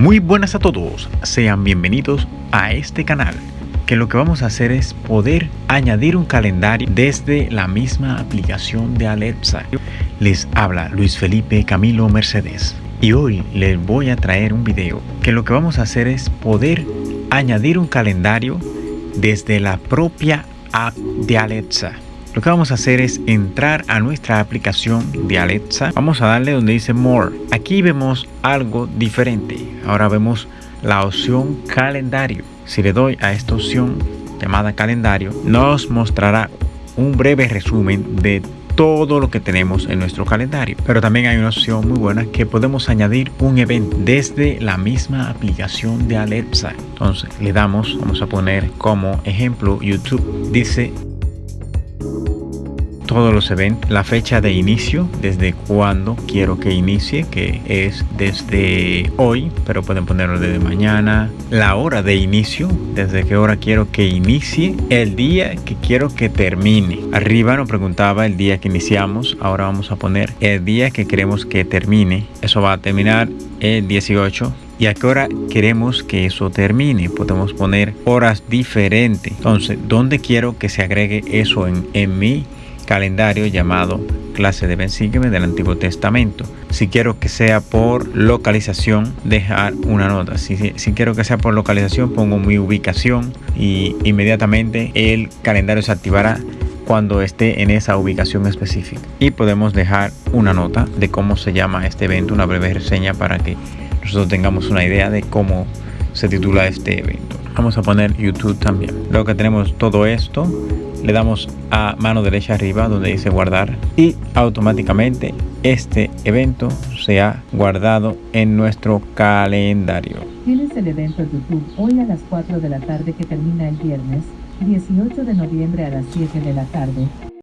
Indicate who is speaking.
Speaker 1: Muy buenas a todos, sean bienvenidos a este canal que lo que vamos a hacer es poder añadir un calendario desde la misma aplicación de Alexa. Les habla Luis Felipe Camilo Mercedes y hoy les voy a traer un video que lo que vamos a hacer es poder añadir un calendario desde la propia app de Alexa. Lo que vamos a hacer es entrar a nuestra aplicación de Alexa. Vamos a darle donde dice More. Aquí vemos algo diferente. Ahora vemos la opción calendario. Si le doy a esta opción llamada calendario, nos mostrará un breve resumen de todo lo que tenemos en nuestro calendario. Pero también hay una opción muy buena que podemos añadir un evento desde la misma aplicación de Alexa. Entonces le damos, vamos a poner como ejemplo YouTube. Dice todos los eventos, la fecha de inicio, desde cuándo quiero que inicie, que es desde hoy, pero pueden ponerlo desde mañana, la hora de inicio, desde qué hora quiero que inicie, el día que quiero que termine. Arriba nos preguntaba el día que iniciamos, ahora vamos a poner el día que queremos que termine. Eso va a terminar el 18 y a qué hora queremos que eso termine. Podemos poner horas diferentes. Entonces, ¿dónde quiero que se agregue eso en, en mi calendario llamado clase de Bensígueme del Antiguo Testamento. Si quiero que sea por localización, dejar una nota. Si, si, quiero que sea por localización, pongo mi ubicación y inmediatamente el calendario se activará cuando esté en esa ubicación específica. Y podemos dejar una nota de cómo se llama este evento, una breve reseña para que nosotros tengamos una idea de cómo se titula este evento. Vamos a poner YouTube también. Luego que tenemos todo esto, le damos a mano derecha arriba donde dice guardar y automáticamente este evento se ha guardado en nuestro calendario.
Speaker 2: Tienes el evento YouTube hoy a las 4 de la tarde que termina el viernes 18 de noviembre a las 7 de la tarde.